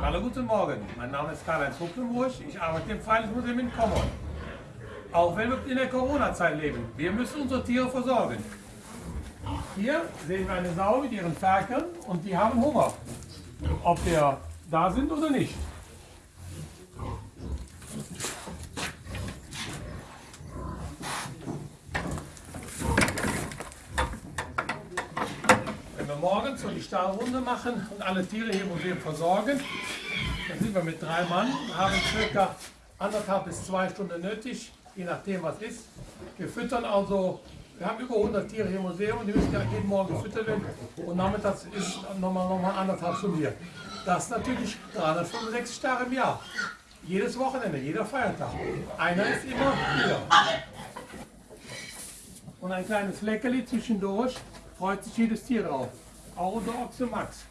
Hallo, guten Morgen. Mein Name ist Karl-Heinz Huckenburg. Ich arbeite im Freiluftmuseum in Kommern. Auch wenn wir in der Corona-Zeit leben, wir müssen unsere Tiere versorgen. Hier sehen wir eine Sau mit ihren Ferkeln und die haben Hunger. Ob wir da sind oder nicht. Morgens so die Stahlrunde machen und alle Tiere hier im Museum versorgen, dann sind wir mit drei Mann, haben circa anderthalb bis zwei Stunden nötig, je nachdem was ist. Wir füttern also, wir haben über 100 Tiere hier im Museum und die müssen ja jeden Morgen gefüttert werden und nachmittags ist nochmal, nochmal anderthalb Stunden hier. Das ist natürlich 365 Tage im Jahr. Jedes Wochenende, jeder Feiertag. Einer ist immer hier. Und ein kleines Leckerli zwischendurch freut sich jedes Tier drauf. Unser Ochse Max.